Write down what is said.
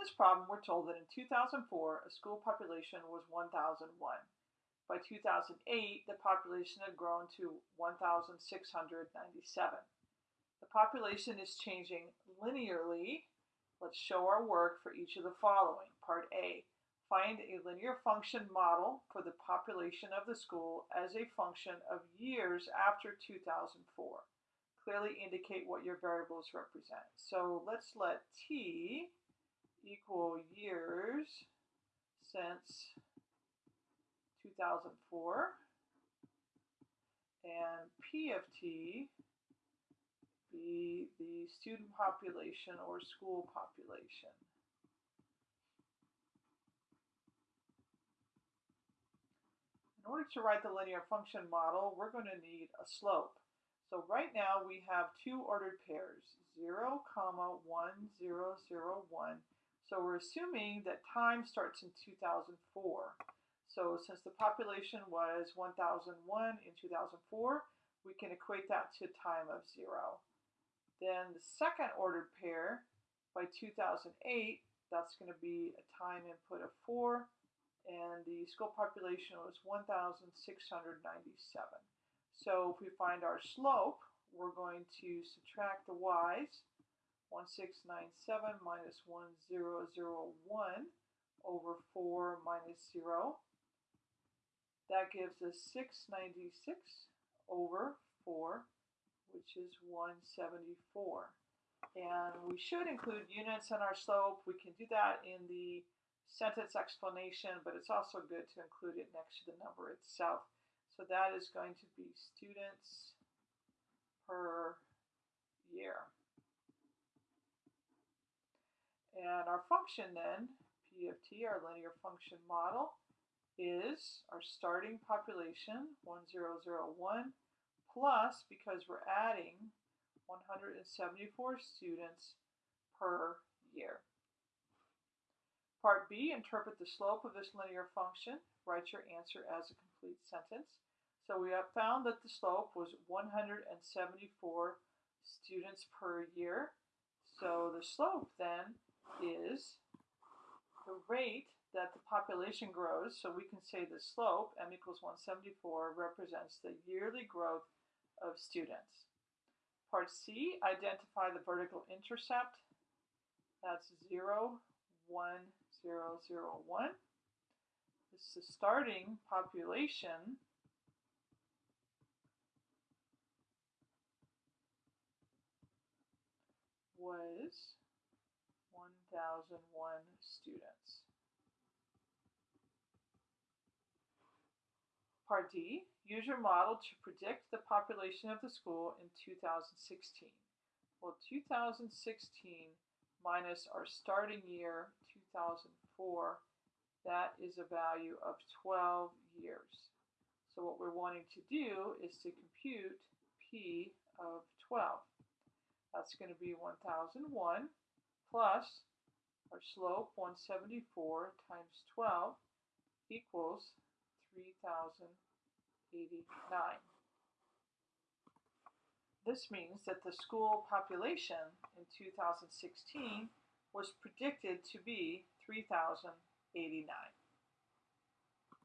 this problem, we're told that in 2004, a school population was 1,001. By 2008, the population had grown to 1,697. The population is changing linearly. Let's show our work for each of the following. Part A, find a linear function model for the population of the school as a function of years after 2004. Clearly indicate what your variables represent. So let's let T equal years since 2004 and P of T be the student population or school population. In order to write the linear function model, we're going to need a slope. So right now we have two ordered pairs, 0, comma 1, 0, 0, 1. So we're assuming that time starts in 2004. So since the population was 1001 in 2004, we can equate that to time of 0. Then the second ordered pair by 2008, that's going to be a time input of 4, and the school population was 1,697. So if we find our slope, we're going to subtract the y's 1697 minus 1001 over 4 minus 0. That gives us 696 over 4, which is 174. And we should include units in our slope. We can do that in the sentence explanation, but it's also good to include it next to the number itself. So that is going to be students per year. And our function then, P of t, our linear function model, is our starting population, 1001, plus, because we're adding 174 students per year. Part B, interpret the slope of this linear function. Write your answer as a complete sentence. So we have found that the slope was 174 students per year. So the slope then is the rate that the population grows. So we can say the slope, m equals 174, represents the yearly growth of students. Part C, identify the vertical intercept. That's 0, 1, 0, 0, 1. This is the starting population was 1,001 students. Part D, use your model to predict the population of the school in 2016. Well, 2016 minus our starting year, 2004, that is a value of 12 years. So what we're wanting to do is to compute P of 12. That's going to be 1001 plus our slope 174 times 12 equals 3089. This means that the school population in 2016 was predicted to be 3089.